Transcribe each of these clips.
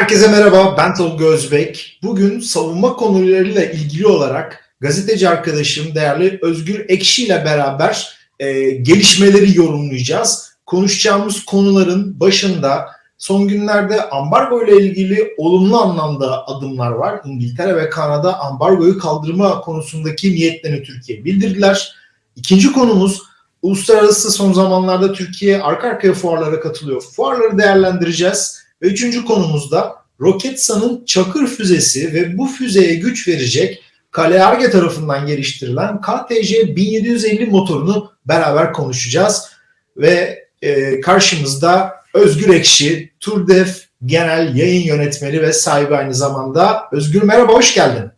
Herkese merhaba, ben Tolga Özbek. Bugün savunma konularıyla ilgili olarak gazeteci arkadaşım değerli Özgür Ekşi ile beraber e, gelişmeleri yorumlayacağız. Konuşacağımız konuların başında son günlerde ambargo ile ilgili olumlu anlamda adımlar var. İngiltere ve Kanada ambargoyu kaldırma konusundaki niyetlerini Türkiye bildirdiler. İkinci konumuz uluslararası son zamanlarda Türkiye arka arkaya fuarlara katılıyor. Fuarları değerlendireceğiz. Ve üçüncü konumuzda Roketsan'ın Çakır füzesi ve bu füzeye güç verecek Kale Arge tarafından geliştirilen KTC 1750 motorunu beraber konuşacağız. Ve e, karşımızda Özgür Ekşi, Turdef Genel Yayın Yönetmeni ve sahibi aynı zamanda. Özgür merhaba, hoş geldin.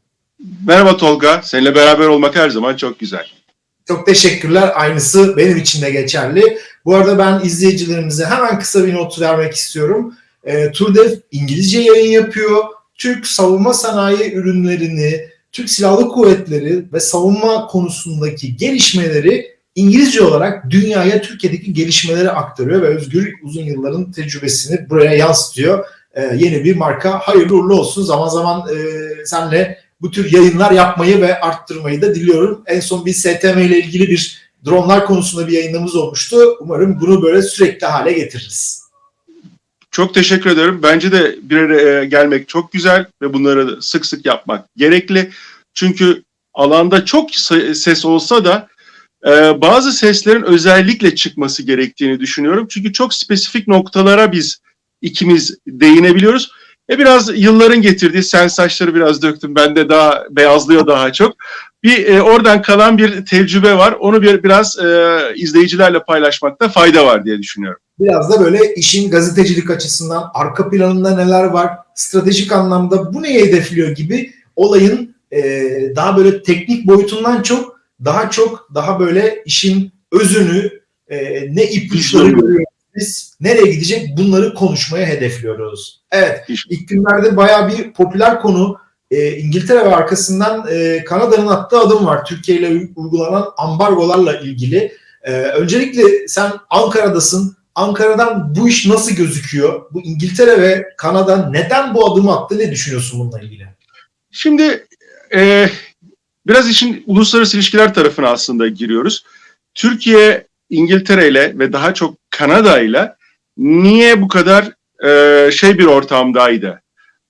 Merhaba Tolga, seninle beraber olmak her zaman çok güzel. Çok teşekkürler. Aynısı benim için de geçerli. Bu arada ben izleyicilerimize hemen kısa bir not vermek istiyorum. E, Turdev İngilizce yayın yapıyor. Türk savunma sanayi ürünlerini, Türk Silahlı Kuvvetleri ve savunma konusundaki gelişmeleri İngilizce olarak dünyaya Türkiye'deki gelişmeleri aktarıyor ve Özgür uzun yılların tecrübesini buraya yansıtıyor. E, yeni bir marka hayırlı uğurlu olsun. Zaman zaman e, senle bu tür yayınlar yapmayı ve arttırmayı da diliyorum. En son bir STM ile ilgili bir dronlar konusunda bir yayınımız olmuştu. Umarım bunu böyle sürekli hale getiririz. Çok teşekkür ederim. Bence de bir araya gelmek çok güzel ve bunları sık sık yapmak gerekli. Çünkü alanda çok ses olsa da e, bazı seslerin özellikle çıkması gerektiğini düşünüyorum. Çünkü çok spesifik noktalara biz ikimiz değinebiliyoruz. E biraz yılların getirdiği sen saçları biraz döktüm. Ben de daha beyazlıyor daha çok. Bir e, oradan kalan bir tecrübe var. Onu bir biraz e, izleyicilerle paylaşmakta fayda var diye düşünüyorum. Biraz da böyle işin gazetecilik açısından arka planında neler var, stratejik anlamda bu neyi hedefliyor gibi olayın e, daha böyle teknik boyutundan çok daha çok daha böyle işin özünü e, ne ipuçları görüyoruz biz nereye gidecek bunları konuşmaya hedefliyoruz. Evet ilk günlerde bayağı bir popüler konu e, İngiltere ve arkasından e, Kanada'nın attığı adım var. Türkiye ile uygulanan ambargolarla ilgili. E, öncelikle sen Ankara'dasın. Ankara'dan bu iş nasıl gözüküyor? Bu İngiltere ve Kanada neden bu adımı attı? Ne düşünüyorsun bununla ilgili? Şimdi e, biraz işin uluslararası ilişkiler tarafına aslında giriyoruz. Türkiye İngiltere ile ve daha çok Kanada ile niye bu kadar e, şey bir ortamdaydı?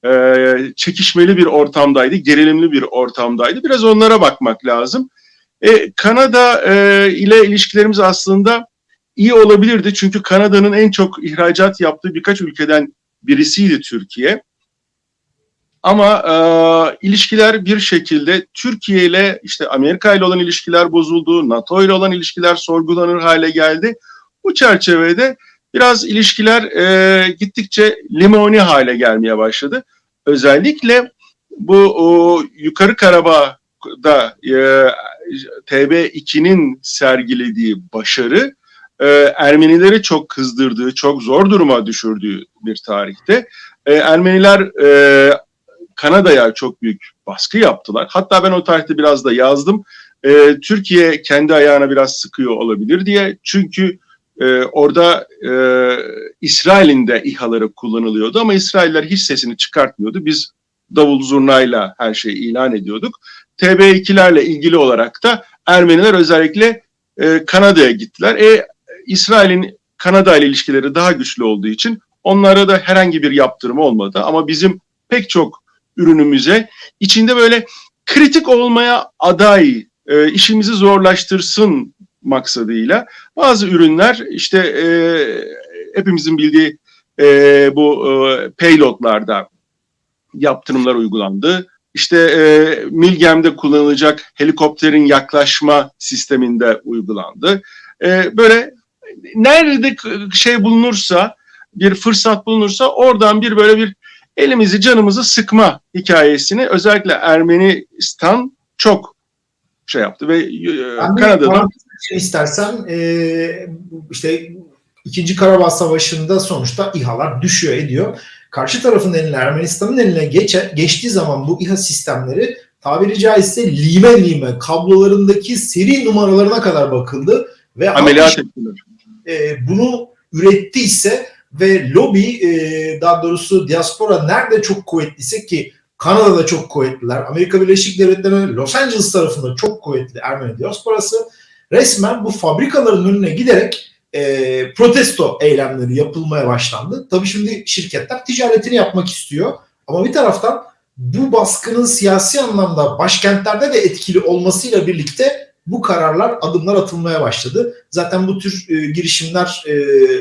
E, çekişmeli bir ortamdaydı, gerilimli bir ortamdaydı. Biraz onlara bakmak lazım. E, Kanada e, ile ilişkilerimiz aslında iyi olabilirdi. Çünkü Kanada'nın en çok ihracat yaptığı birkaç ülkeden birisiydi Türkiye. Ama e, ilişkiler bir şekilde Türkiye ile işte Amerika ile olan ilişkiler bozuldu, NATO ile olan ilişkiler sorgulanır hale geldi. Bu çerçevede biraz ilişkiler e, gittikçe limoni hale gelmeye başladı. Özellikle bu o, Yukarı Karabağ'da e, TB2'nin sergilediği başarı e, Ermenileri çok kızdırdığı, çok zor duruma düşürdüğü bir tarihte. E, Ermeniler e, Kanada'ya çok büyük baskı yaptılar. Hatta ben o tarihte biraz da yazdım. E, Türkiye kendi ayağına biraz sıkıyor olabilir diye. Çünkü e, orada e, İsrail'in de İHA'ları kullanılıyordu ama İsrailler hiç sesini çıkartmıyordu. Biz davul zurnayla her şeyi ilan ediyorduk. TB2'lerle ilgili olarak da Ermeniler özellikle e, Kanada'ya gittiler. E, İsrail'in Kanada ile ilişkileri daha güçlü olduğu için onlara da herhangi bir yaptırım olmadı. Ama bizim pek çok ürünümüze içinde böyle kritik olmaya aday, e, işimizi zorlaştırsın maksadıyla bazı ürünler işte e, hepimizin bildiği e, bu e, payloadlarda yaptırımlar uygulandı. İşte e, Milgem'de kullanılacak helikopterin yaklaşma sisteminde uygulandı. E, böyle nerede şey bulunursa bir fırsat bulunursa oradan bir böyle bir elimizi canımızı sıkma hikayesini özellikle Ermenistan çok şey yaptı ve e, Kanada'da şey istersen e, işte İkinci Karabağ Savaşı'nda sonuçta İHA'lar düşüyor ediyor. Karşı tarafın eline Ermenistan'ın eline geçe, geçtiği zaman bu İHA sistemleri tabiri caizse lime lime kablolarındaki seri numaralarına kadar bakıldı ve ameliyat ettiler. E, bunu ürettiyse ve lobi e, daha doğrusu diaspora nerede çok kuvvetliyse ki Kanada'da çok kuvvetliler. Amerika Birleşik Devletleri'nin Los Angeles tarafında çok kuvvetli Ermeni diasporası resmen bu fabrikaların önüne giderek e, protesto eylemleri yapılmaya başlandı. Tabii şimdi şirketler ticaretini yapmak istiyor ama bir taraftan bu baskının siyasi anlamda başkentlerde de etkili olmasıyla birlikte bu kararlar, adımlar atılmaya başladı. Zaten bu tür e, girişimler e,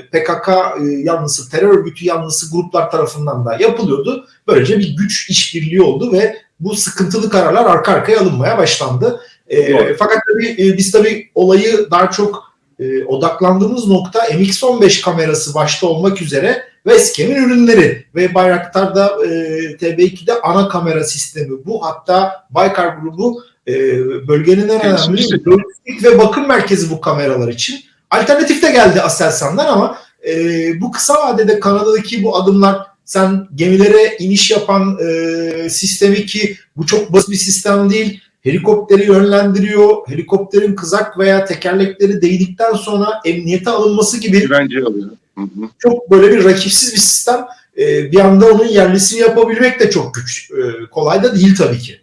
PKK e, yanlısı, terör örgütü yanlısı gruplar tarafından da yapılıyordu. Böylece bir güç işbirliği oldu ve bu sıkıntılı kararlar arka arkaya alınmaya başlandı. E, fakat tabii e, biz tabii olayı daha çok e, odaklandığımız nokta MX-15 kamerası başta olmak üzere Westcam'in ürünleri ve Bayraktar'da e, TB2'de ana kamera sistemi bu. Hatta Baykar grubu e, bölgenin en önemli lojistik ve bakım merkezi bu kameralar için. Alternatif de geldi Aselsan'dan ama e, bu kısa vadede Kanada'daki bu adımlar sen gemilere iniş yapan e, sistemi ki bu çok basit bir sistem değil. Helikopteri yönlendiriyor. Helikopterin kızak veya tekerlekleri değdikten sonra emniyete alınması gibi Güvence alıyor. Hı hı. çok böyle bir rakipsiz bir sistem. E, bir anda onun yerlisini yapabilmek de çok güç. E, kolay da değil tabii ki.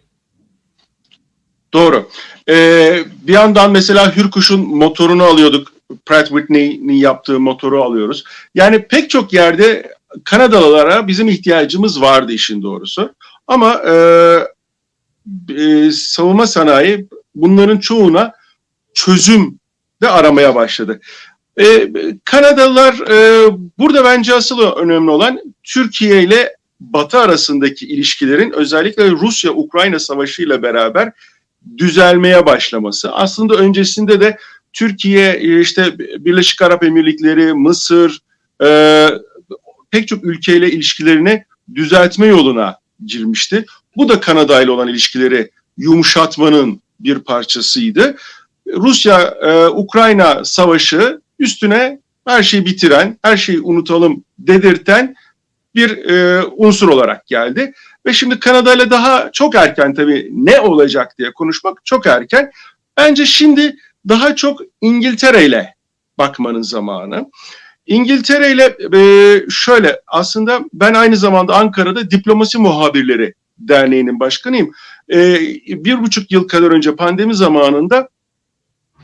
Doğru. Ee, bir yandan mesela Hürkuş'un motorunu alıyorduk. Pratt Whitney'nin yaptığı motoru alıyoruz. Yani pek çok yerde Kanadalılara bizim ihtiyacımız vardı işin doğrusu. Ama e, e, savunma sanayi bunların çoğuna çözüm de aramaya başladı. E, Kanadalılar e, burada bence asıl önemli olan Türkiye ile Batı arasındaki ilişkilerin özellikle Rusya-Ukrayna savaşı ile beraber düzelmeye başlaması. Aslında öncesinde de Türkiye, işte Birleşik Arap Emirlikleri, Mısır, e, pek çok ülkeyle ilişkilerini düzeltme yoluna girmişti. Bu da Kanada ile olan ilişkileri yumuşatmanın bir parçasıydı. Rusya-Ukrayna savaşı üstüne her şeyi bitiren, her şeyi unutalım dedirten bir e, unsur olarak geldi. Ve şimdi Kanada ile daha çok erken tabii ne olacak diye konuşmak çok erken. Bence şimdi daha çok İngiltere ile bakmanın zamanı. İngiltere ile e, şöyle aslında ben aynı zamanda Ankara'da Diplomasi Muhabirleri Derneği'nin başkanıyım. E, bir buçuk yıl kadar önce pandemi zamanında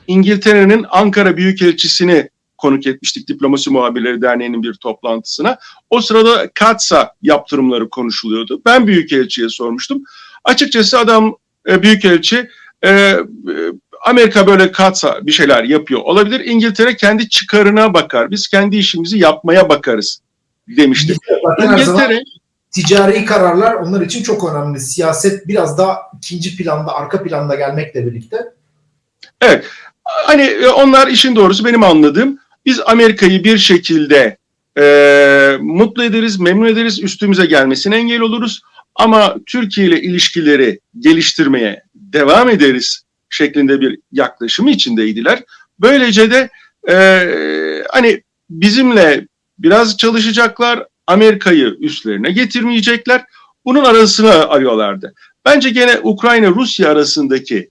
İngiltere'nin Ankara Büyükelçisini konuk etmiştik Diplomasi Muhabirleri Derneği'nin bir toplantısına. O sırada Katsa yaptırımları konuşuluyordu. Ben Büyükelçi'ye sormuştum. Açıkçası adam e, Büyükelçi e, Amerika böyle Katsa bir şeyler yapıyor olabilir. İngiltere kendi çıkarına bakar. Biz kendi işimizi yapmaya bakarız demişti. İngiltere ticari kararlar onlar için çok önemli. Siyaset biraz daha ikinci planda, arka planda gelmekle birlikte. Evet. Hani onlar işin doğrusu benim anladığım biz Amerika'yı bir şekilde e, mutlu ederiz, memnun ederiz, üstümüze gelmesine engel oluruz. Ama Türkiye ile ilişkileri geliştirmeye devam ederiz şeklinde bir yaklaşımı içindeydiler. Böylece de e, hani bizimle biraz çalışacaklar, Amerika'yı üstlerine getirmeyecekler. Bunun arasını arıyorlardı. Bence gene Ukrayna-Rusya arasındaki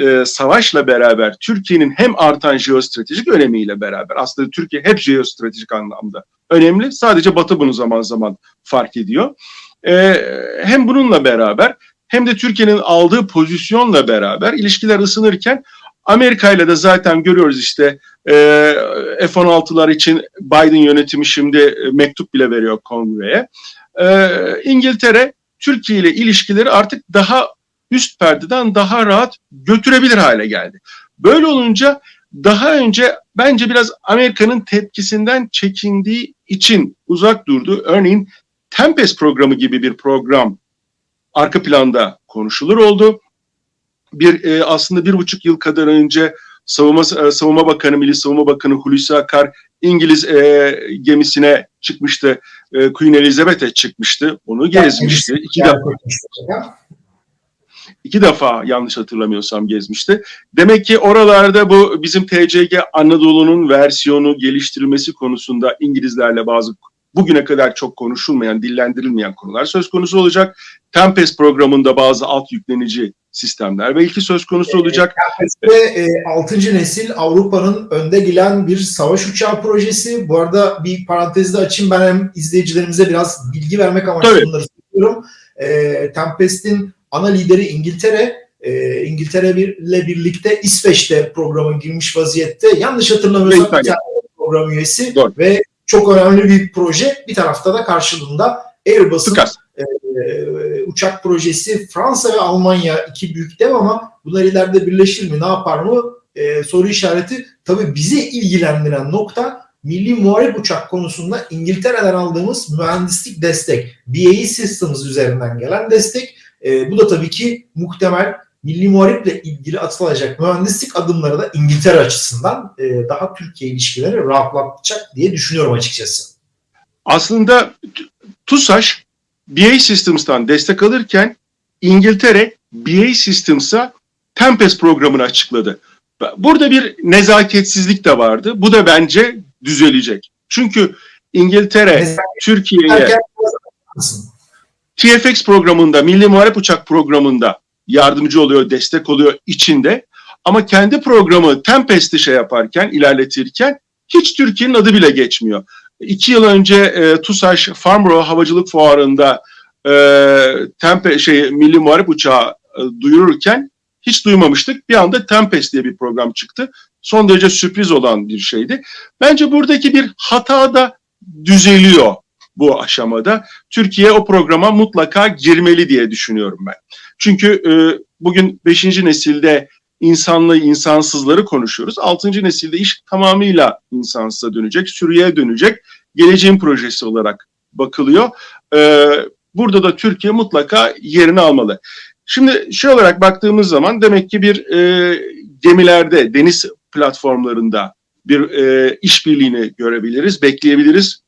e, savaşla beraber Türkiye'nin hem artan jeostratejik önemiyle beraber aslında Türkiye hep jeostratejik anlamda önemli. Sadece Batı bunu zaman zaman fark ediyor. E, hem bununla beraber hem de Türkiye'nin aldığı pozisyonla beraber ilişkiler ısınırken Amerika ile de zaten görüyoruz işte e, F-16'lar için Biden yönetimi şimdi mektup bile veriyor kongreye. E, İngiltere Türkiye ile ilişkileri artık daha üst perdeden daha rahat götürebilir hale geldi. Böyle olunca daha önce bence biraz Amerika'nın tepkisinden çekindiği için uzak durdu. Örneğin Tempest programı gibi bir program arka planda konuşulur oldu. Bir e, aslında bir buçuk yıl kadar önce Savunma, e, Savunma Bakanı, Milli Savunma Bakanı Hulusi Akar İngiliz e, gemisine çıkmıştı. E, Queen Elizabeth'e çıkmıştı. Onu gezmişti. İki defa, iki defa yanlış hatırlamıyorsam gezmişti. Demek ki oralarda bu bizim TCG Anadolu'nun versiyonu geliştirilmesi konusunda İngilizlerle bazı bugüne kadar çok konuşulmayan, dillendirilmeyen konular söz konusu olacak. Tempest programında bazı alt yüklenici sistemler belki söz konusu olacak. Ve e, 6. nesil Avrupa'nın önde gelen bir savaş uçağı projesi. Bu arada bir parantezde açayım ben hem izleyicilerimize biraz bilgi vermek amaçlı Tabii. bunları söylüyorum. E, Tempest'in ana lideri İngiltere. E, İngiltere ile birlikte İsveç'te programa girmiş vaziyette. Yanlış hatırlamıyorsam bir tane program üyesi Doğru. ve çok önemli bir proje. Bir tarafta da karşılığında Airbus'un Sıkas. e, uçak projesi Fransa ve Almanya iki büyük dev ama bunlar ileride birleşir mi ne yapar mı e, soru işareti. Tabii bizi ilgilendiren nokta milli muharip uçak konusunda İngiltere'den aldığımız mühendislik destek. BAE Systems üzerinden gelen destek. E, bu da tabii ki muhtemel milli muhariple ilgili atılacak mühendislik adımları da İngiltere açısından e, daha Türkiye ilişkileri rahatlatacak diye düşünüyorum açıkçası. Aslında TUSAŞ BA Systems'tan destek alırken İngiltere BA Systems'a Tempest programını açıkladı. Burada bir nezaketsizlik de vardı. Bu da bence düzelecek. Çünkü İngiltere Türkiye'ye? TFX programında, Milli Muharip Uçak programında yardımcı oluyor, destek oluyor içinde. Ama kendi programı Tempest'i şey yaparken, ilerletirken hiç Türkiye'nin adı bile geçmiyor. İki yıl önce e, TUSAŞ Farnborough Havacılık Fuarı'nda e, Tempe, şey, Milli Muharip Uçağı e, duyururken hiç duymamıştık. Bir anda Tempest diye bir program çıktı. Son derece sürpriz olan bir şeydi. Bence buradaki bir hata da düzeliyor bu aşamada. Türkiye o programa mutlaka girmeli diye düşünüyorum ben. Çünkü e, bugün 5. nesilde insanlı insansızları konuşuyoruz. 6. nesilde iş tamamıyla insansıza dönecek, sürüye dönecek. Geleceğin projesi olarak bakılıyor. E, burada da Türkiye mutlaka yerini almalı. Şimdi şey olarak baktığımız zaman demek ki bir e, gemilerde, deniz platformlarında bir e, işbirliğini görebiliriz, bekleyebiliriz.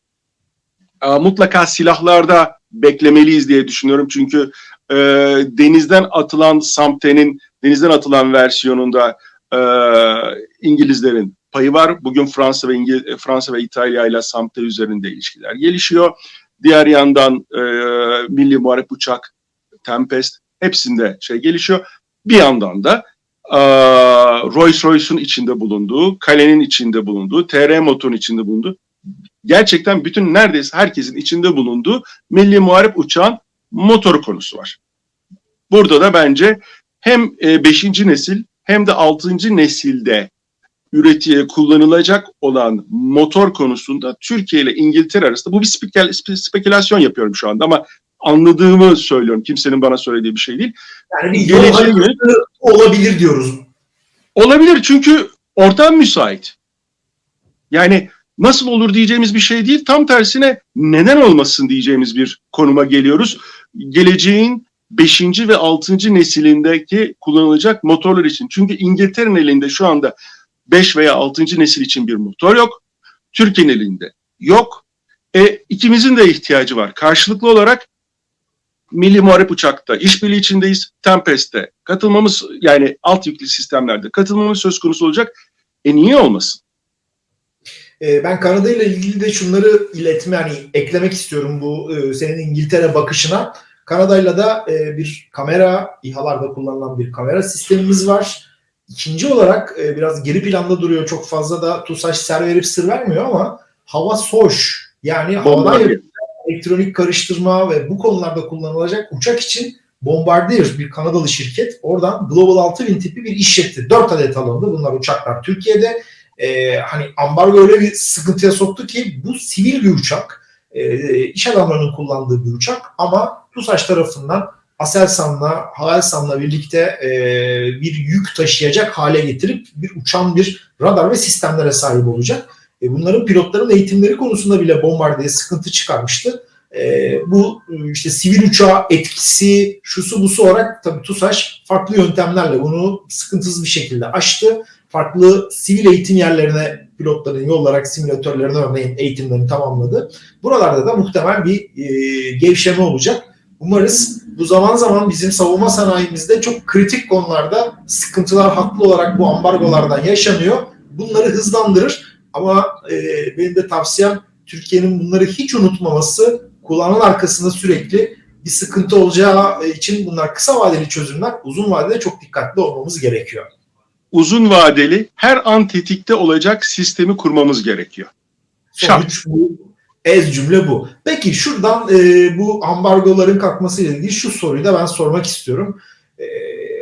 Aa, mutlaka silahlarda beklemeliyiz diye düşünüyorum. Çünkü e, denizden atılan Samte'nin denizden atılan versiyonunda e, İngilizlerin payı var. Bugün Fransa ve İngil Fransa ve İtalya ile Samte üzerinde ilişkiler gelişiyor. Diğer yandan e, Milli Muharip Uçak, Tempest hepsinde şey gelişiyor. Bir yandan da e, Rolls Royce'un içinde bulunduğu, Kale'nin içinde bulunduğu, TR Motor'un içinde bulunduğu gerçekten bütün neredeyse herkesin içinde bulunduğu milli muharip uçağın motoru konusu var. Burada da bence hem 5. nesil hem de 6. nesilde üretiye kullanılacak olan motor konusunda Türkiye ile İngiltere arasında bu bir spekül spekülasyon yapıyorum şu anda ama anladığımı söylüyorum. Kimsenin bana söylediği bir şey değil. Yani yönelik- olabilir diyoruz. Olabilir çünkü ortam müsait. Yani nasıl olur diyeceğimiz bir şey değil. Tam tersine neden olmasın diyeceğimiz bir konuma geliyoruz. Geleceğin 5. ve 6. nesilindeki kullanılacak motorlar için. Çünkü İngiltere'nin elinde şu anda 5 veya 6. nesil için bir motor yok. Türkiye'nin elinde yok. E, ikimizin de ihtiyacı var. Karşılıklı olarak Milli Muharip Uçak'ta işbirliği içindeyiz. Tempest'te katılmamız yani alt yüklü sistemlerde katılmamız söz konusu olacak. E niye olmasın? Ee, Ben Kanada ile ilgili de şunları iletme hani eklemek istiyorum bu e, senin İngiltere bakışına. Kanada'yla da e, bir kamera, İHA'larda kullanılan bir kamera sistemimiz var. İkinci olarak e, biraz geri planda duruyor. Çok fazla da TUSAŞ ser verip sır vermiyor ama hava soş yani havadan yapılan elektronik karıştırma ve bu konularda kullanılacak uçak için Bombardier bir Kanadalı şirket oradan Global 6000 tipi bir iş yetti. 4 adet alındı. Bunlar uçaklar Türkiye'de e, hani ambargo öyle bir sıkıntıya soktu ki bu sivil bir uçak. E, iş adamlarının kullandığı bir uçak ama TUSAŞ tarafından Aselsan'la, Havelsan'la birlikte e, bir yük taşıyacak hale getirip bir uçan bir radar ve sistemlere sahip olacak. E, bunların pilotların eğitimleri konusunda bile Bombardier sıkıntı çıkarmıştı. E, bu işte sivil uçağa etkisi, şusu busu olarak tabii TUSAŞ farklı yöntemlerle bunu sıkıntısız bir şekilde aştı farklı sivil eğitim yerlerine pilotların yollarak simülatörlerine örneğin eğitimlerini tamamladı. Buralarda da muhtemel bir e, gevşeme olacak. Umarız bu zaman zaman bizim savunma sanayimizde çok kritik konularda sıkıntılar haklı olarak bu ambargolardan yaşanıyor. Bunları hızlandırır ama e, benim de tavsiyem Türkiye'nin bunları hiç unutmaması, kulağının arkasında sürekli bir sıkıntı olacağı için bunlar kısa vadeli çözümler. Uzun vadede çok dikkatli olmamız gerekiyor. Uzun vadeli her an tetikte olacak sistemi kurmamız gerekiyor. Bu. Ez cümle bu. Peki şuradan e, bu ambargoların kalkmasıyla ilgili şu soruyu da ben sormak istiyorum. E,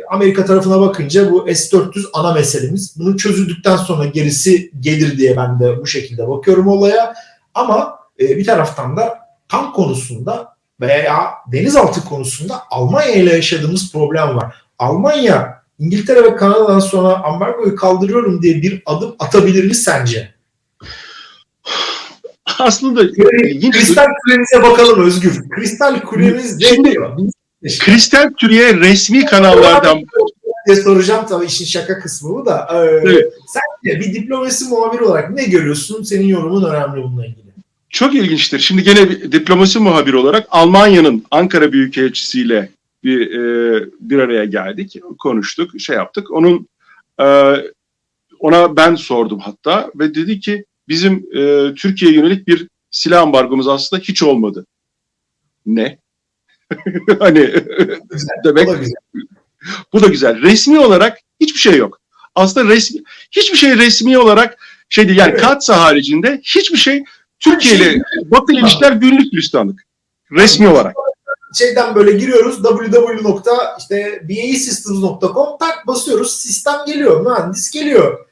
Amerika tarafına bakınca bu S-400 ana meselemiz. Bunu çözüldükten sonra gerisi gelir diye ben de bu şekilde bakıyorum olaya. Ama e, bir taraftan da tank konusunda veya denizaltı konusunda Almanya ile yaşadığımız problem var. Almanya İngiltere ve Kanada'dan sonra ambargoyu kaldırıyorum diye bir adım atabilir mi sence? Aslında ilginç. Kristal kulemize bakalım Özgür. Kristal kulemiz ne Şimdi- diyor? Kristal Türkiye resmi kanallardan diye soracağım tabii işin şaka kısmı bu da. Ee, Evet. Sen de bir diplomasi muhabiri olarak ne görüyorsun? Senin yorumun önemli bununla ilgili. çok ilginçtir. Şimdi gene bir diplomasi muhabiri olarak Almanya'nın Ankara Büyükelçisiyle bir e, bir araya geldik, konuştuk, şey yaptık. Onun e, ona ben sordum hatta ve dedi ki bizim e, Türkiye'ye yönelik bir silah ambargomuz aslında hiç olmadı. Ne? hani demek O da güzel. bu da güzel. Resmi olarak hiçbir şey yok. Aslında resmi hiçbir şey resmi olarak şey değil. Yani Evet. Katsa haricinde hiçbir şey Türkiye ile şey- Batı ilişkiler günlük gülistanlık. Resmi olarak. Şeyden böyle giriyoruz www.baesystems.com tak basıyoruz sistem geliyor mühendis geliyor.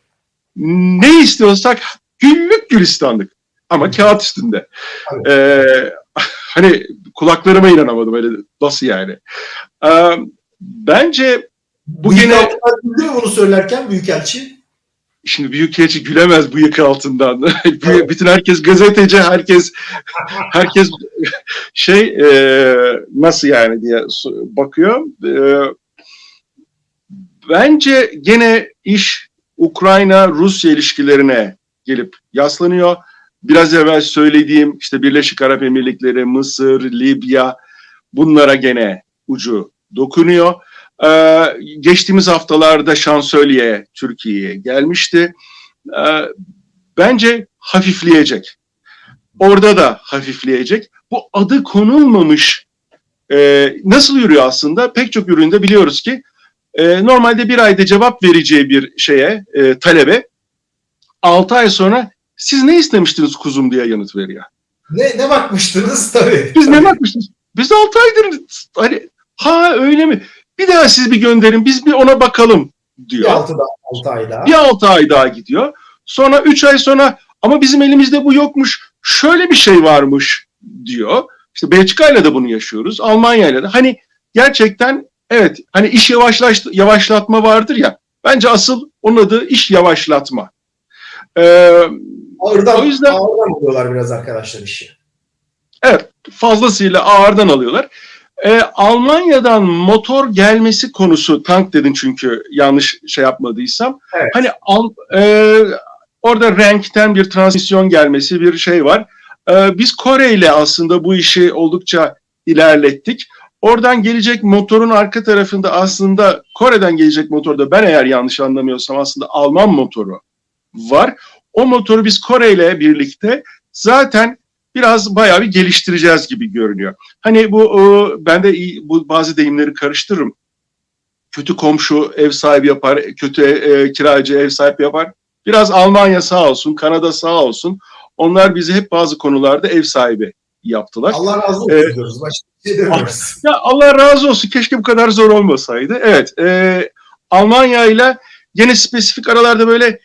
Ne istiyorsak günlük gülistanlık. Ama kağıt üstünde. Evet. Ee, hani kulaklarıma inanamadım öyle nasıl yani. Ee, bence bu gene Büyükelçi mi bunu söylerken Büyükelçi? Şimdi büyükelçi gülemez bu yıkı altından. Bütün herkes gazeteci, herkes herkes şey e, nasıl yani diye bakıyor. E, bence gene iş Ukrayna-Rusya ilişkilerine gelip yaslanıyor. Biraz evvel söylediğim işte Birleşik Arap Emirlikleri, Mısır, Libya bunlara gene ucu dokunuyor. Ee, geçtiğimiz haftalarda şansölye Türkiye'ye gelmişti. Ee, bence hafifleyecek. Orada da hafifleyecek. Bu adı konulmamış e, nasıl yürüyor aslında? Pek çok üründe biliyoruz ki e, normalde bir ayda cevap vereceği bir şeye, e, talebe 6 ay sonra siz ne istemiştiniz kuzum diye yanıt veriyor. Ne, ne bakmıştınız tabii. Biz ne Tabii. bakmışız? Biz 6 aydır hani ha öyle mi? Bir daha siz bir gönderin biz bir ona bakalım Bir diyor. altı da altı ay daha. Bir 6 ay daha gidiyor. Sonra 3 ay sonra ama bizim elimizde bu yokmuş. Şöyle bir şey varmış diyor. İşte Belçika'yla da bunu yaşıyoruz. Almanya'yla da. Hani gerçekten evet hani iş yavaşlaş, yavaşlatma vardır ya. Bence asıl onun adı iş yavaşlatma. Ee, Ağırdan, O yüzden- ağırdan alıyorlar biraz arkadaşlar işi. Evet, fazlasıyla ağırdan alıyorlar. Ee, Almanya'dan motor gelmesi konusu, tank dedin çünkü yanlış şey yapmadıysam. Evet. Hani al, e, orada renkten bir transmisyon gelmesi bir şey var. Ee, biz Kore ile aslında bu işi oldukça ilerlettik. Oradan gelecek motorun arka tarafında aslında Kore'den gelecek motorda ben eğer yanlış anlamıyorsam aslında Alman motoru var. O motoru biz Kore ile birlikte zaten biraz bayağı bir geliştireceğiz gibi görünüyor. Hani bu ben de bu bazı deyimleri karıştırırım. Kötü komşu ev sahibi yapar, kötü e, kiracı ev sahibi yapar. Biraz Almanya sağ olsun, Kanada sağ olsun. Onlar bizi hep bazı konularda ev sahibi yaptılar. Allah razı olsun Evet. diyoruz. Başka bir şey demiyoruz. Ya Allah razı olsun. Keşke bu kadar zor olmasaydı. Evet. E, Almanya ile yine spesifik aralarda böyle e,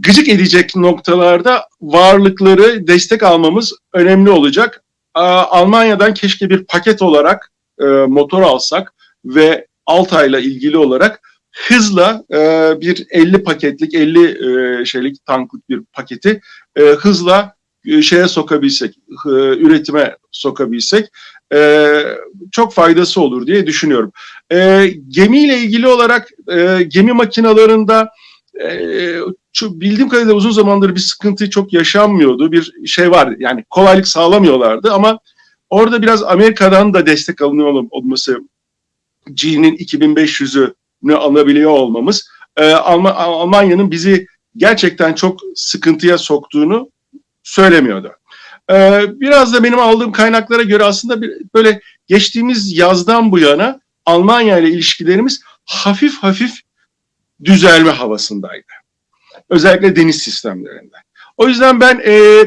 gıcık edecek noktalarda varlıkları destek almamız önemli olacak. Almanya'dan keşke bir paket olarak e, motor alsak ve Altay'la ilgili olarak hızla e, bir 50 paketlik 50 e, şeylik tanklık bir paketi hızla şeye sokabilsek, üretime sokabilsek çok faydası olur diye düşünüyorum. Gemiyle ilgili olarak gemi makinalarında şu bildiğim kadarıyla uzun zamandır bir sıkıntı çok yaşanmıyordu. Bir şey var yani kolaylık sağlamıyorlardı ama orada biraz Amerika'dan da destek alınıyor ol- olması G'nin 2500'ünü alabiliyor olmamız e, Alma- Almanya'nın bizi gerçekten çok sıkıntıya soktuğunu söylemiyordu. Ee, biraz da benim aldığım kaynaklara göre aslında böyle geçtiğimiz yazdan bu yana Almanya ile ilişkilerimiz hafif hafif düzelme havasındaydı. Özellikle deniz sistemlerinde. O yüzden ben e,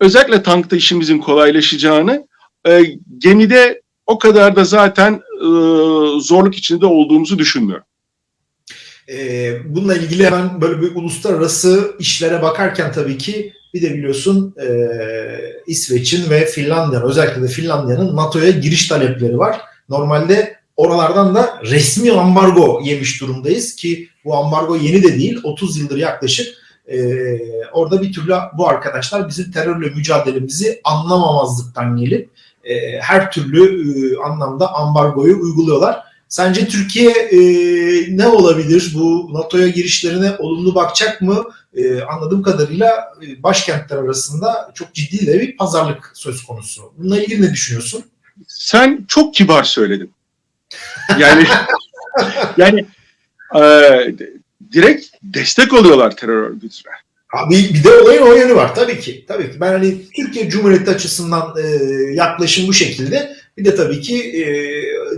özellikle tankta işimizin kolaylaşacağını, e, gemide o kadar da zaten e, zorluk içinde olduğumuzu düşünmüyorum. Ee, bununla ilgili hemen böyle bir uluslararası işlere bakarken tabii ki bir de biliyorsun e, İsveç'in ve Finlandiya'nın özellikle de Finlandiya'nın NATO'ya giriş talepleri var. Normalde oralardan da resmi ambargo yemiş durumdayız ki bu ambargo yeni de değil 30 yıldır yaklaşık e, orada bir türlü bu arkadaşlar bizim terörle mücadelemizi anlamamazlıktan gelip e, her türlü e, anlamda ambargoyu uyguluyorlar. Sence Türkiye e, ne olabilir? Bu NATO'ya girişlerine olumlu bakacak mı? E, anladığım kadarıyla e, başkentler arasında çok ciddi de bir pazarlık söz konusu. Bununla ilgili ne düşünüyorsun? Sen çok kibar söyledin. Yani yani e, direkt destek oluyorlar terör örgütüne. Abi bir de olayın o yönü var tabii ki. Tabii ki. Ben hani Türkiye Cumhuriyeti açısından e, yaklaşım bu şekilde. Bir de tabii ki e,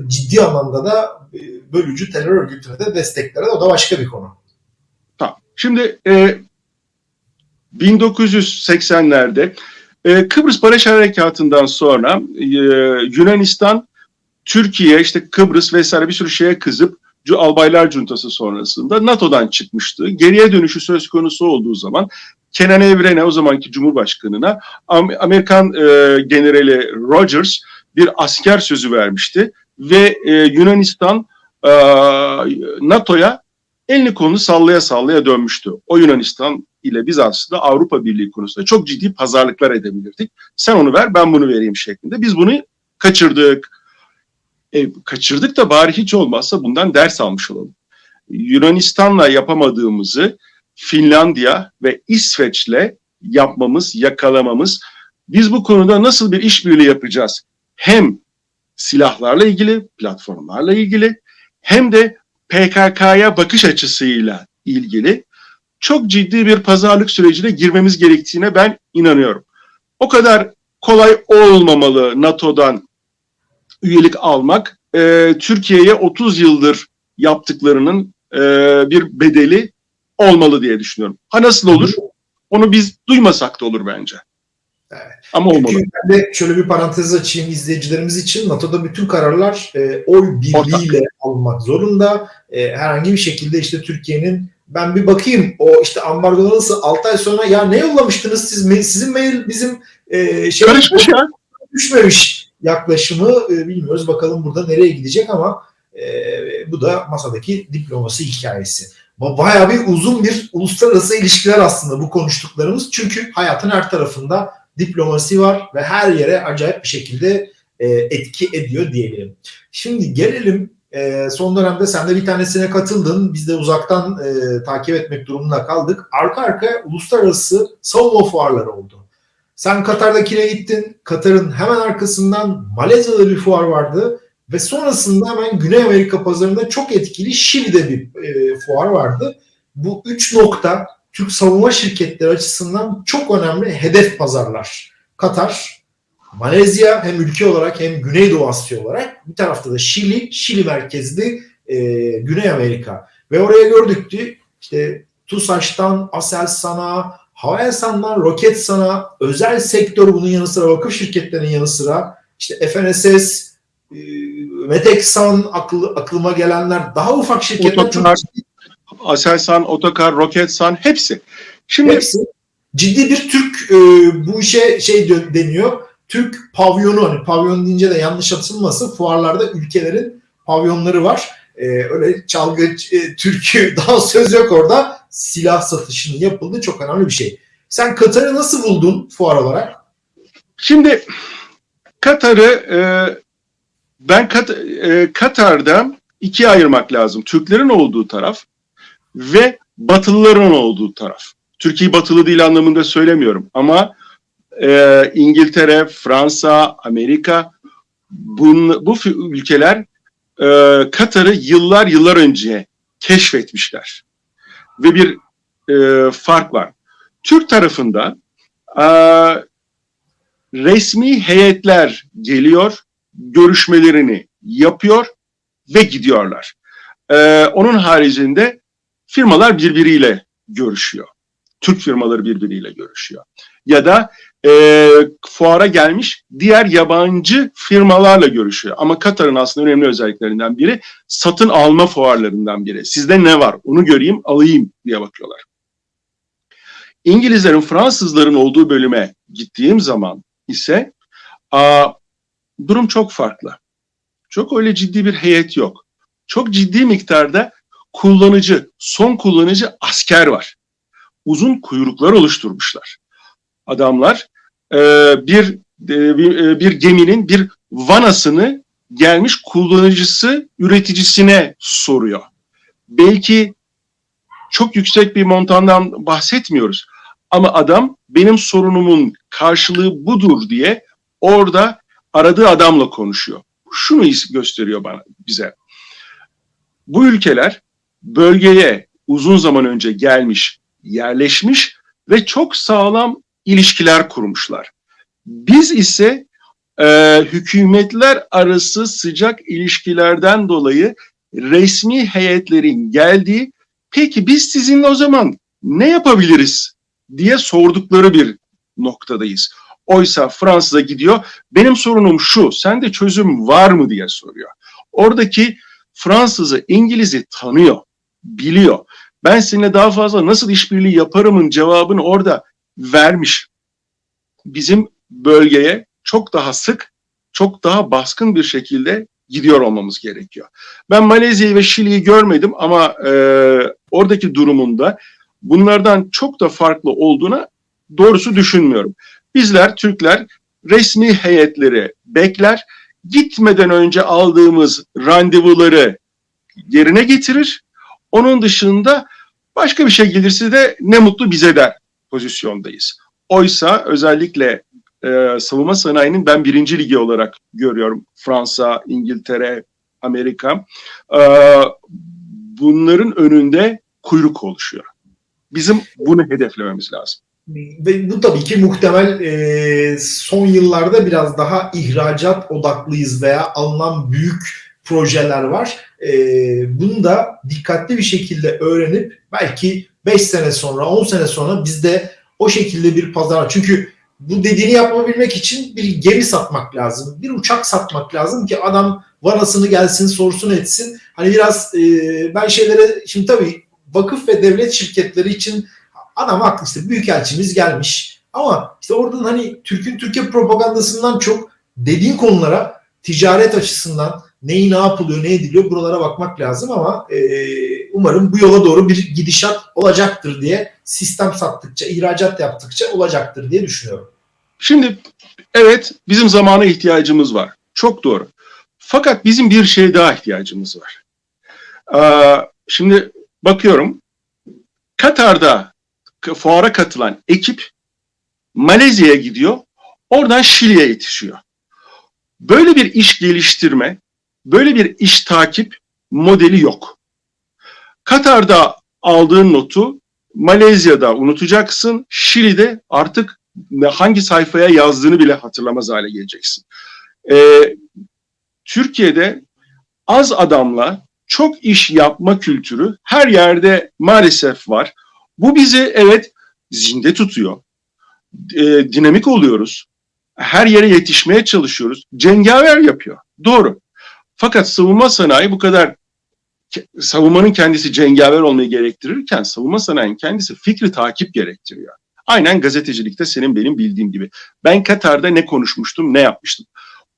ciddi anlamda da e, bölücü terör örgütüne de desteklere o da başka bir konu. Tamam. Şimdi e, 1980'lerde e, Kıbrıs Barış Harekatı'ndan sonra e, Yunanistan, Türkiye, işte Kıbrıs vesaire bir sürü şeye kızıp Albaylar Cuntası sonrasında NATO'dan çıkmıştı. Geriye dönüşü söz konusu olduğu zaman Kenan Evren'e o zamanki Cumhurbaşkanı'na Amerikan e, generali Rogers bir asker sözü vermişti ve e, Yunanistan e, NATO'ya elini kolunu sallaya sallaya dönmüştü. O Yunanistan ile biz aslında Avrupa Birliği konusunda çok ciddi pazarlıklar edebilirdik. Sen onu ver ben bunu vereyim şeklinde. Biz bunu kaçırdık. E, kaçırdık da bari hiç olmazsa bundan ders almış olalım. Yunanistan'la yapamadığımızı Finlandiya ve İsveç'le yapmamız, yakalamamız. Biz bu konuda nasıl bir işbirliği yapacağız? Hem silahlarla ilgili, platformlarla ilgili hem de PKK'ya bakış açısıyla ilgili çok ciddi bir pazarlık sürecine girmemiz gerektiğine ben inanıyorum. O kadar kolay olmamalı NATO'dan üyelik almak. E, Türkiye'ye 30 yıldır yaptıklarının e, bir bedeli olmalı diye düşünüyorum. Ha nasıl olur? Onu biz duymasak da olur bence. Evet. Ama olmalı. Çünkü ben de şöyle bir parantez açayım izleyicilerimiz için. NATO'da bütün kararlar e, oy birliğiyle almak zorunda. E, herhangi bir şekilde işte Türkiye'nin ben bir bakayım o işte ambargo nasıl 6 ay sonra ya ne yollamıştınız siz sizin mail bizim e, şey Karışmış ya. düşmemiş yaklaşımı e, bilmiyoruz bakalım burada nereye gidecek ama e, bu da masadaki diplomasi hikayesi. Bayağı bir uzun bir uluslararası ilişkiler aslında bu konuştuklarımız. Çünkü hayatın her tarafında diplomasi var ve her yere acayip bir şekilde e, etki ediyor diyelim. Şimdi gelelim son dönemde sen de bir tanesine katıldın. Biz de uzaktan takip etmek durumunda kaldık. Arka arkaya uluslararası savunma fuarları oldu. Sen Katar'dakine gittin. Katar'ın hemen arkasından Malezya'da bir fuar vardı. Ve sonrasında hemen Güney Amerika pazarında çok etkili Şili'de bir e, fuar vardı. Bu üç nokta Türk savunma şirketleri açısından çok önemli hedef pazarlar. Katar, Malezya hem ülke olarak hem Güneydoğu Asya olarak bir tarafta da Şili, Şili merkezli e, Güney Amerika. Ve oraya gördük ki işte TUSAŞ'tan Aselsan'a, Havelsan'dan Roketsan'a, özel sektör bunun yanı sıra vakıf şirketlerinin yanı sıra işte FNSS, e, Meteksan aklı, aklıma gelenler daha ufak şirketler Otokar, çok Aselsan, Otokar, Roketsan hepsi. Şimdi hepsi ciddi bir Türk e, bu işe şey deniyor. Türk pavyonu hani pavyon deyince de yanlış atılmasın fuarlarda ülkelerin pavyonları var. E, öyle çalgı e, türkü daha söz yok orada. Silah satışının yapıldığı çok önemli bir şey. Sen Katar'ı nasıl buldun fuar olarak? Şimdi Katar'ı e, ben Kat, e, Katar'da ikiye ayırmak lazım. Türklerin olduğu taraf ve Batılıların olduğu taraf. Türkiye batılı değil anlamında söylemiyorum ama e, İngiltere, Fransa, Amerika bun, bu ülkeler e, Katar'ı yıllar yıllar önce keşfetmişler. Ve bir e, fark var. Türk tarafında Ee, resmi heyetler geliyor, görüşmelerini yapıyor ve gidiyorlar. Ee, onun haricinde firmalar birbiriyle görüşüyor. Türk firmaları birbiriyle görüşüyor. Ya da e, fuara gelmiş diğer yabancı firmalarla görüşüyor. Ama Katar'ın aslında önemli özelliklerinden biri satın alma fuarlarından biri. Sizde ne var onu göreyim alayım diye bakıyorlar. İngilizlerin Fransızların olduğu bölüme gittiğim zaman ise a, durum çok farklı. Çok öyle ciddi bir heyet yok. Çok ciddi miktarda kullanıcı, son kullanıcı asker var. Uzun kuyruklar oluşturmuşlar. Adamlar e, bir, e, e, bir geminin bir vanasını gelmiş kullanıcısı üreticisine soruyor. Belki çok yüksek bir montandan bahsetmiyoruz. Ama adam benim sorunumun karşılığı budur diye orada aradığı adamla konuşuyor. Şunu gösteriyor bana bize. Bu ülkeler bölgeye uzun zaman önce gelmiş, yerleşmiş ve çok sağlam ilişkiler kurmuşlar. Biz ise e, hükümetler arası sıcak ilişkilerden dolayı resmi heyetlerin geldiği peki biz sizinle o zaman ne yapabiliriz diye sordukları bir noktadayız. Oysa Fransa'da gidiyor benim sorunum şu sende çözüm var mı diye soruyor. Oradaki Fransızı İngiliz'i tanıyor, biliyor. Ben seninle daha fazla nasıl işbirliği yaparımın cevabını orada vermiş. Bizim bölgeye çok daha sık, çok daha baskın bir şekilde gidiyor olmamız gerekiyor. Ben Malezya'yı ve Şili'yi görmedim ama e, oradaki durumunda bunlardan çok da farklı olduğuna doğrusu düşünmüyorum. Bizler Türkler resmi heyetleri bekler, gitmeden önce aldığımız randevuları yerine getirir. Onun dışında başka bir şey gelirse de ne mutlu bize der pozisyondayız. Oysa özellikle e, savunma sanayinin ben birinci ligi olarak görüyorum. Fransa, İngiltere, Amerika. E, bunların önünde kuyruk oluşuyor. Bizim bunu hedeflememiz lazım. Ve bu tabii ki muhtemel e, son yıllarda biraz daha ihracat odaklıyız veya alınan büyük projeler var. E, bunu da dikkatli bir şekilde öğrenip belki 5 sene sonra 10 sene sonra bizde o şekilde bir pazar çünkü bu dediğini yapabilmek için bir gemi satmak lazım. Bir uçak satmak lazım ki adam vanasını gelsin sorsun etsin. Hani biraz e, ben şeylere şimdi tabii vakıf ve devlet şirketleri için adam haklı işte büyükelçimiz gelmiş. Ama işte oradan hani Türk'ün Türkiye propagandasından çok dediğin konulara ticaret açısından neyi ne yapılıyor, ne ediliyor buralara bakmak lazım ama e, umarım bu yola doğru bir gidişat olacaktır diye sistem sattıkça, ihracat yaptıkça olacaktır diye düşünüyorum. Şimdi evet bizim zamana ihtiyacımız var. Çok doğru. Fakat bizim bir şeye daha ihtiyacımız var. Ee, şimdi bakıyorum Katar'da fuara katılan ekip Malezya'ya gidiyor. Oradan Şili'ye yetişiyor. Böyle bir iş geliştirme, böyle bir iş takip modeli yok. Katar'da aldığın notu Malezya'da unutacaksın. Şili'de artık hangi sayfaya yazdığını bile hatırlamaz hale geleceksin. Ee, Türkiye'de az adamla çok iş yapma kültürü her yerde maalesef var. Bu bizi evet zinde tutuyor. E, dinamik oluyoruz. Her yere yetişmeye çalışıyoruz. Cengaver yapıyor. Doğru. Fakat savunma sanayi bu kadar savunmanın kendisi cengaver olmayı gerektirirken savunma sanayinin kendisi fikri takip gerektiriyor. Aynen gazetecilikte senin benim bildiğim gibi. Ben Katar'da ne konuşmuştum, ne yapmıştım.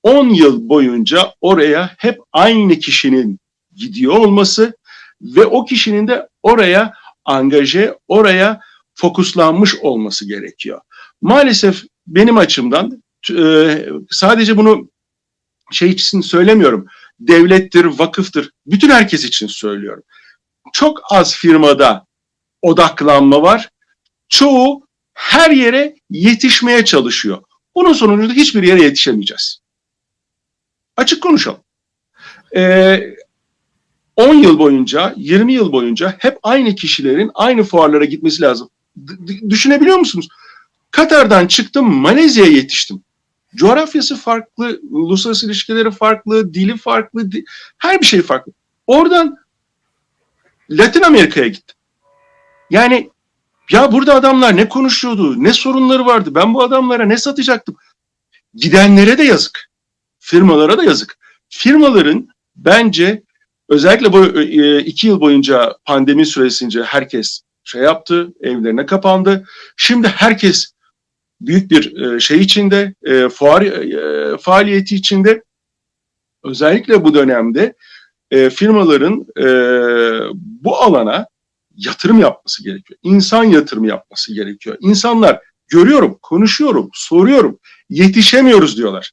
10 yıl boyunca oraya hep aynı kişinin gidiyor olması ve o kişinin de oraya angaje, oraya fokuslanmış olması gerekiyor. Maalesef benim açımdan sadece bunu şey için söylemiyorum. Devlettir, vakıftır. Bütün herkes için söylüyorum. Çok az firmada odaklanma var. Çoğu her yere yetişmeye çalışıyor. Bunun sonucunda hiçbir yere yetişemeyeceğiz. Açık konuşalım. Ee, 10 yıl boyunca, 20 yıl boyunca hep aynı kişilerin aynı fuarlara gitmesi lazım. D düşünebiliyor musunuz? Katar'dan çıktım Malezya'ya yetiştim. Coğrafyası farklı, uluslararası ilişkileri farklı, dili farklı, her bir şey farklı. Oradan Latin Amerika'ya gittim. Yani ya burada adamlar ne konuşuyordu, ne sorunları vardı. Ben bu adamlara ne satacaktım? Gidenlere de yazık. Firmalara da yazık. Firmaların bence özellikle bu e, iki yıl boyunca pandemi süresince herkes şey yaptı, evlerine kapandı. Şimdi herkes büyük bir e, şey içinde, e, fuar e, faaliyeti içinde. Özellikle bu dönemde firmaların bu alana yatırım yapması gerekiyor. İnsan yatırımı yapması gerekiyor. İnsanlar görüyorum, konuşuyorum, soruyorum, yetişemiyoruz diyorlar.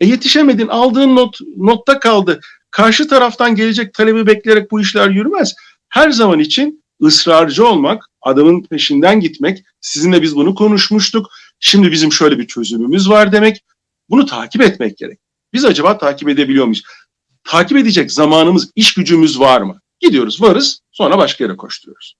E yetişemedin, aldığın not notta kaldı. Karşı taraftan gelecek talebi bekleyerek bu işler yürümez. Her zaman için ısrarcı olmak, adamın peşinden gitmek, sizinle biz bunu konuşmuştuk, şimdi bizim şöyle bir çözümümüz var demek, bunu takip etmek gerek. Biz acaba takip edebiliyor muyuz? Takip edecek zamanımız, iş gücümüz var mı? Gidiyoruz, varız, sonra başka yere koşturuyoruz.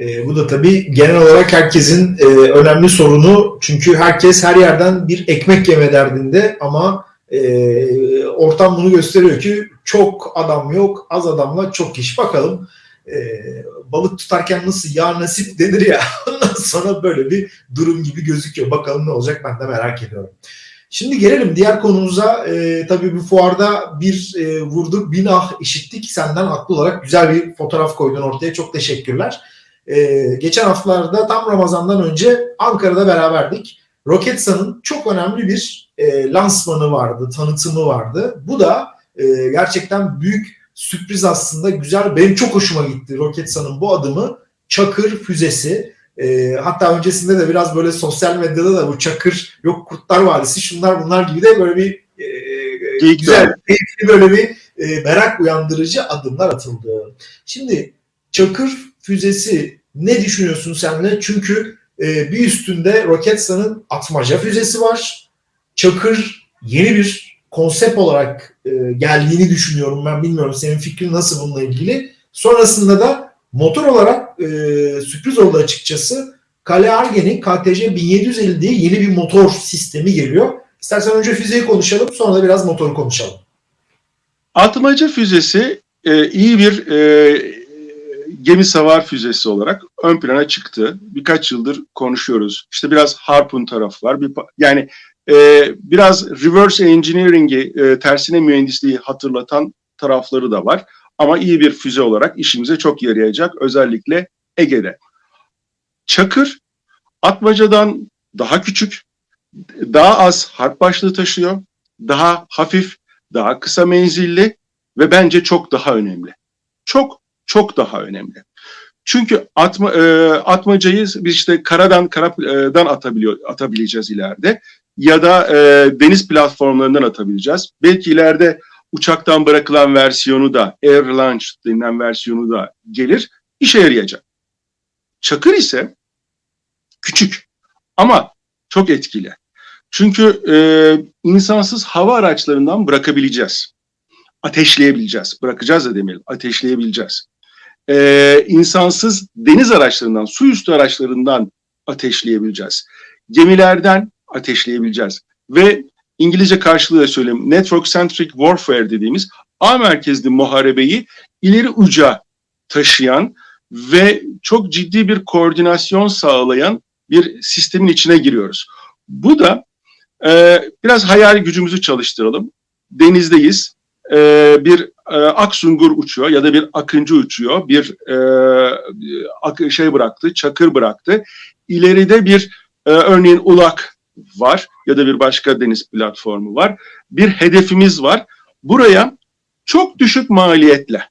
E, bu da tabii genel olarak herkesin e, önemli sorunu. Çünkü herkes her yerden bir ekmek yeme derdinde ama e, ortam bunu gösteriyor ki çok adam yok, az adamla çok iş. Bakalım e, balık tutarken nasıl ya nasip denir ya ondan sonra böyle bir durum gibi gözüküyor. Bakalım ne olacak ben de merak ediyorum. Şimdi gelelim diğer konumuza. E, tabii bu fuarda bir e, vurduk, bin ah işittik. Senden haklı olarak güzel bir fotoğraf koydun ortaya. Çok teşekkürler. Ee, geçen haftalarda tam Ramazan'dan önce Ankara'da beraberdik. Roketsan'ın çok önemli bir e, lansmanı vardı, tanıtımı vardı. Bu da e, gerçekten büyük sürpriz aslında güzel. Benim çok hoşuma gitti Roketsan'ın bu adımı. Çakır füzesi. E, hatta öncesinde de biraz böyle sosyal medyada da bu Çakır yok Kurtlar Vadisi şunlar bunlar gibi de böyle bir e, Geyik güzel, keyifli böyle bir e, merak uyandırıcı adımlar atıldı. Şimdi Çakır füzesi ne düşünüyorsun senle? Çünkü e, bir üstünde Roketsan'ın atmaca füzesi var. Çakır yeni bir konsept olarak e, geldiğini düşünüyorum ben bilmiyorum senin fikrin nasıl bununla ilgili. Sonrasında da motor olarak e, sürpriz oldu açıkçası. Kale Argen'in KTC 1750 diye yeni bir motor sistemi geliyor. İstersen önce füzeyi konuşalım sonra da biraz motoru konuşalım. Atmaca füzesi e, iyi bir gemi savar füzesi olarak ön plana çıktı. Birkaç yıldır konuşuyoruz. İşte biraz Harpoon tarafı var. Bir, yani e, biraz reverse engineering'i, e, tersine mühendisliği hatırlatan tarafları da var. Ama iyi bir füze olarak işimize çok yarayacak. Özellikle Ege'de. Çakır, Atmaca'dan daha küçük, daha az harp başlığı taşıyor, daha hafif, daha kısa menzilli ve bence çok daha önemli. Çok çok daha önemli. Çünkü atma, e, atmacayı biz işte karadan karadan atabiliyor atabileceğiz ileride ya da e, deniz platformlarından atabileceğiz. Belki ileride uçaktan bırakılan versiyonu da air launch denilen versiyonu da gelir. işe yarayacak. Çakır ise küçük ama çok etkili. Çünkü e, insansız hava araçlarından bırakabileceğiz. Ateşleyebileceğiz. Bırakacağız da demeyelim. Ateşleyebileceğiz. E, insansız deniz araçlarından, su üstü araçlarından ateşleyebileceğiz. Gemilerden ateşleyebileceğiz. Ve İngilizce karşılığı da söyleyeyim. Network Centric Warfare dediğimiz ağ merkezli muharebeyi ileri uca taşıyan ve çok ciddi bir koordinasyon sağlayan bir sistemin içine giriyoruz. Bu da e, biraz hayal gücümüzü çalıştıralım. Denizdeyiz. E, bir e, aksungur uçuyor ya da bir akıncı uçuyor. Bir e, ak- şey bıraktı, çakır bıraktı. İleride bir e, örneğin ulak var ya da bir başka deniz platformu var. Bir hedefimiz var. Buraya çok düşük maliyetle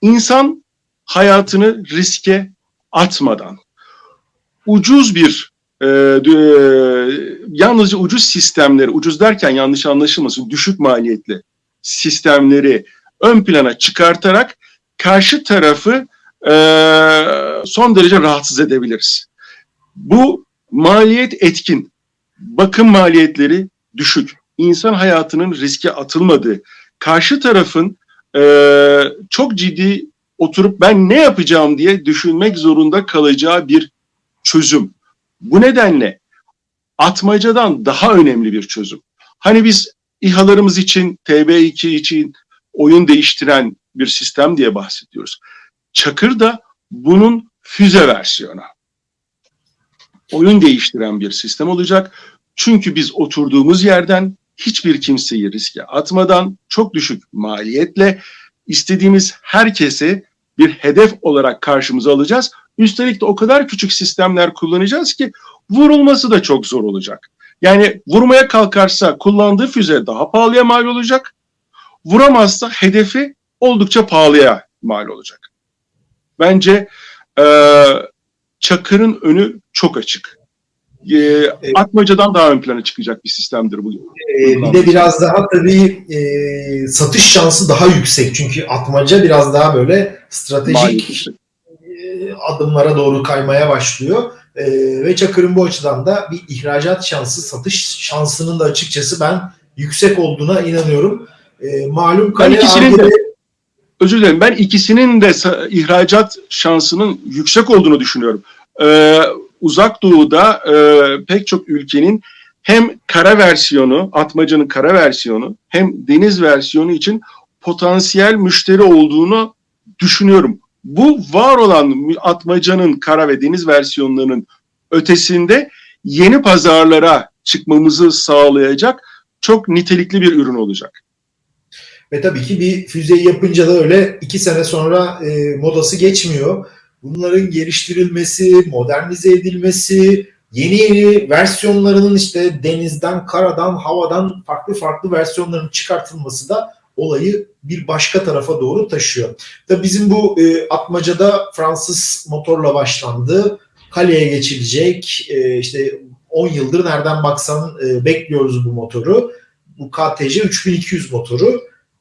insan hayatını riske atmadan ucuz bir e, e, yalnızca ucuz sistemleri, ucuz derken yanlış anlaşılmasın, düşük maliyetli sistemleri ön plana çıkartarak karşı tarafı e, son derece rahatsız edebiliriz. Bu maliyet etkin, bakım maliyetleri düşük, insan hayatının riske atılmadığı, karşı tarafın e, çok ciddi oturup ben ne yapacağım diye düşünmek zorunda kalacağı bir çözüm. Bu nedenle atmacadan daha önemli bir çözüm. Hani biz İHA'larımız için, TB2 için oyun değiştiren bir sistem diye bahsediyoruz. Çakır da bunun füze versiyonu. Oyun değiştiren bir sistem olacak. Çünkü biz oturduğumuz yerden hiçbir kimseyi riske atmadan çok düşük maliyetle istediğimiz herkesi bir hedef olarak karşımıza alacağız. Üstelik de o kadar küçük sistemler kullanacağız ki vurulması da çok zor olacak. Yani vurmaya kalkarsa kullandığı füze daha pahalıya mal olacak. Vuramazsa hedefi oldukça pahalıya mal olacak. Bence e, Çakır'ın önü çok açık. E, Atmaca'dan daha ön plana çıkacak bir sistemdir bu. Ee, bir de biraz daha tabii e, satış şansı daha yüksek. Çünkü atmaca biraz daha böyle stratejik e, adımlara doğru kaymaya başlıyor. E, ve Çakır'ın bu açıdan da bir ihracat şansı, satış şansının da açıkçası ben yüksek olduğuna inanıyorum. E, malum Ben kale ikisinin de özür dilerim. Ben ikisinin de ihracat şansının yüksek olduğunu düşünüyorum. Ee, Uzak Doğu'da e, pek çok ülkenin hem kara versiyonu, atmacanın kara versiyonu hem deniz versiyonu için potansiyel müşteri olduğunu düşünüyorum. Bu var olan atmacanın kara ve deniz versiyonlarının ötesinde yeni pazarlara çıkmamızı sağlayacak çok nitelikli bir ürün olacak. Ve tabii ki bir füzeyi yapınca da öyle iki sene sonra e, modası geçmiyor. Bunların geliştirilmesi, modernize edilmesi, yeni yeni versiyonlarının işte denizden, karadan, havadan farklı farklı versiyonların çıkartılması da olayı bir başka tarafa doğru taşıyor. Tabii bizim bu e, atmacada Fransız motorla başlandı. Kaleye geçilecek. E, işte 10 yıldır nereden baksan e, bekliyoruz bu motoru. Bu KTC 3200 motoru.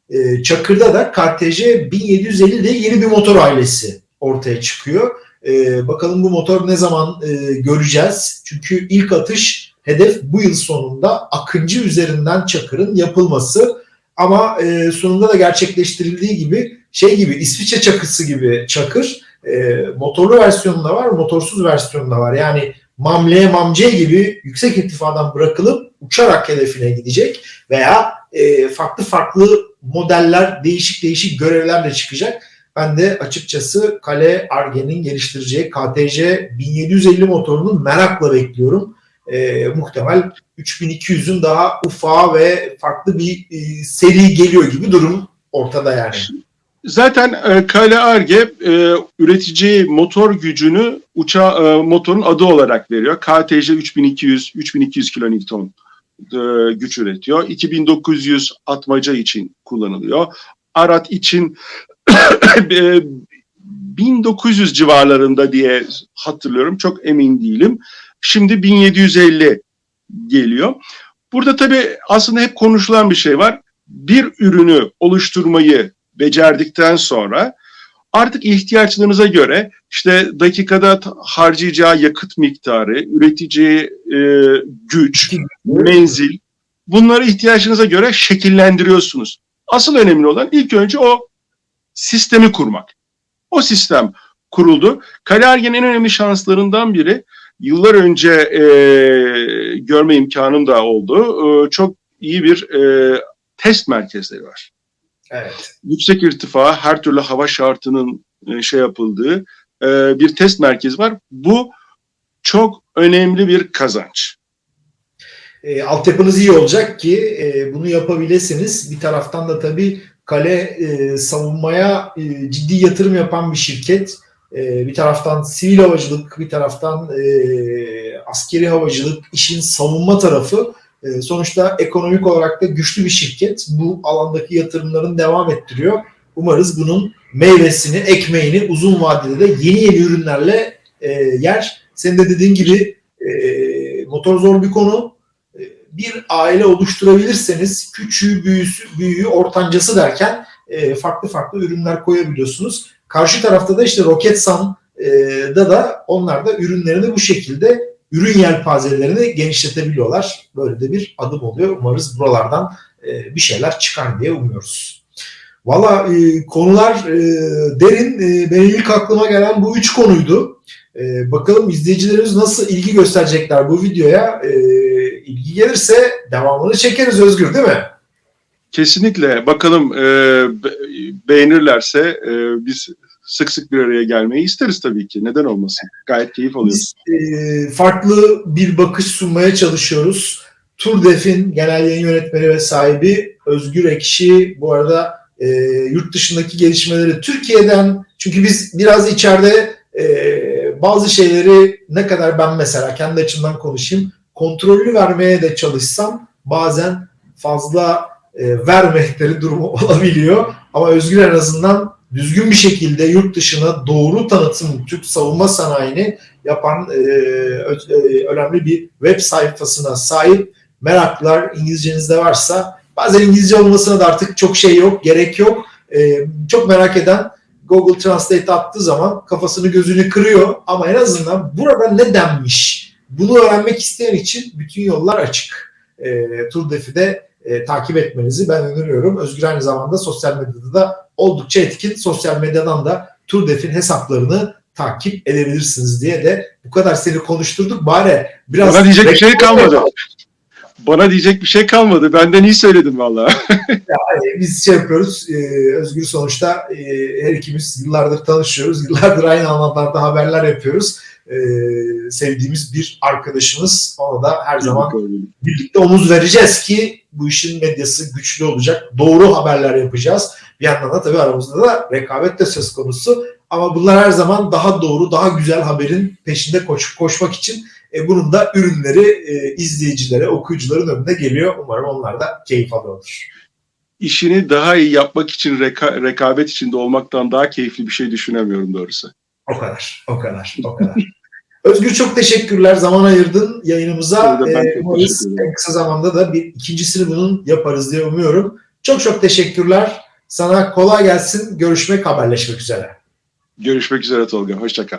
E, Çakır'da da KTC 1750 de yeni bir motor ailesi ortaya çıkıyor. E, bakalım bu motor ne zaman e, göreceğiz? Çünkü ilk atış hedef bu yıl sonunda Akıncı üzerinden Çakır'ın yapılması. Ama e, sonunda da gerçekleştirildiği gibi şey gibi İsviçre çakısı gibi Çakır e, motorlu versiyonu da var, motorsuz versiyonu da var. Yani Mamle, Mamce gibi yüksek irtifadan bırakılıp uçarak hedefine gidecek veya e, farklı farklı modeller, değişik değişik görevlerle çıkacak. Ben de açıkçası Kale Arge'nin geliştireceği KTC 1750 motorunu merakla bekliyorum. E, muhtemel 3200'ün daha ufağı ve farklı bir e, seri geliyor gibi durum ortada yani. Zaten e, Kale Arge e, üreteceği motor gücünü uça e, motorun adı olarak veriyor. KTC 3200 3200 kilonewton e, güç üretiyor. 2900 atmaca için kullanılıyor. Arat için 1900 civarlarında diye hatırlıyorum. Çok emin değilim. Şimdi 1750 geliyor. Burada tabii aslında hep konuşulan bir şey var. Bir ürünü oluşturmayı becerdikten sonra artık ihtiyaçlarınıza göre işte dakikada harcayacağı yakıt miktarı, üreteceği e, güç, menzil bunları ihtiyaçlarınıza göre şekillendiriyorsunuz. Asıl önemli olan ilk önce o sistemi kurmak. O sistem kuruldu. Kalergen en önemli şanslarından biri yıllar önce e, görme imkanım da oldu. E, çok iyi bir e, test merkezleri var Evet. yüksek irtifa, her türlü hava şartının e, şey yapıldığı e, bir test merkezi var. Bu çok önemli bir kazanç. E, altyapınız iyi olacak ki e, bunu yapabilirsiniz. Bir taraftan da tabii kale e, savunmaya e, ciddi yatırım yapan bir şirket. E, bir taraftan sivil havacılık, bir taraftan e, askeri havacılık, işin savunma tarafı. E, sonuçta ekonomik olarak da güçlü bir şirket. Bu alandaki yatırımların devam ettiriyor. Umarız bunun meyvesini, ekmeğini uzun vadede de yeni yeni ürünlerle e, yer. Senin de dediğin gibi e, motor zor bir konu bir aile oluşturabilirseniz küçüğü, büyüsü, büyüğü, ortancası derken e, farklı farklı ürünler koyabiliyorsunuz. Karşı tarafta da işte Roketsan'da da onlar da ürünlerini bu şekilde ürün yelpazelerini genişletebiliyorlar. Böyle de bir adım oluyor. Umarız buralardan e, bir şeyler çıkar diye umuyoruz. Valla e, konular e, derin. E, benim ilk aklıma gelen bu üç konuydu. E, bakalım izleyicilerimiz nasıl ilgi gösterecekler bu videoya. E, ilgi gelirse devamını çekeriz Özgür değil mi? Kesinlikle. Bakalım e, be- beğenirlerse e, biz sık sık bir araya gelmeyi isteriz tabii ki. Neden olmasın? Gayet keyif alıyoruz. Biz e, farklı bir bakış sunmaya çalışıyoruz. Turdef'in genel yayın yönetmeni ve sahibi Özgür Ekşi bu arada e, yurt dışındaki gelişmeleri Türkiye'den çünkü biz biraz içeride e, bazı şeyleri ne kadar ben mesela kendi açımdan konuşayım kontrollü vermeye de çalışsam bazen fazla e, vermekleri durumu olabiliyor. Ama Özgür en azından düzgün bir şekilde yurt dışına doğru tanıtım Türk savunma sanayini yapan e, ö- e, önemli bir web sayfasına sahip. Meraklılar İngilizcenizde varsa bazen İngilizce olmasına da artık çok şey yok, gerek yok. E, çok merak eden Google Translate attığı zaman kafasını gözünü kırıyor ama en azından burada ne denmiş bunu öğrenmek isteyen için bütün yollar açık. E, Turdefi de e, takip etmenizi ben öneriyorum. Özgür aynı zamanda sosyal medyada da oldukça etkin. Sosyal medyadan da Turdef'in hesaplarını takip edebilirsiniz diye de bu kadar seni konuşturduk. Bari biraz Bana diyecek bir şey kalmadı. Bana diyecek bir şey kalmadı. Benden iyi söyledin valla. Yani biz şey yapıyoruz. e, Özgür sonuçta e, her ikimiz yıllardır tanışıyoruz. Yıllardır aynı alanlarda haberler yapıyoruz. E, sevdiğimiz bir arkadaşımız. Ona da her zaman birlikte omuz vereceğiz ki bu işin medyası güçlü olacak. Doğru haberler yapacağız. Bir yandan da tabii aramızda da rekabet de söz konusu. Ama bunlar her zaman daha doğru, daha güzel haberin peşinde koş, koşmak için e, bunun da ürünleri e, izleyicilere, okuyucuların önüne geliyor. Umarım onlar da keyif alıyordur. İşini daha iyi yapmak için reka- rekabet içinde olmaktan daha keyifli bir şey düşünemiyorum doğrusu. O kadar, o kadar, o kadar. Özgür çok teşekkürler. Zaman ayırdın yayınımıza. Ee, en kısa zamanda da bir ikincisini bunun yaparız diye umuyorum. Çok çok teşekkürler. Sana kolay gelsin. Görüşmek, haberleşmek üzere. Görüşmek üzere Tolga. Hoşça kal.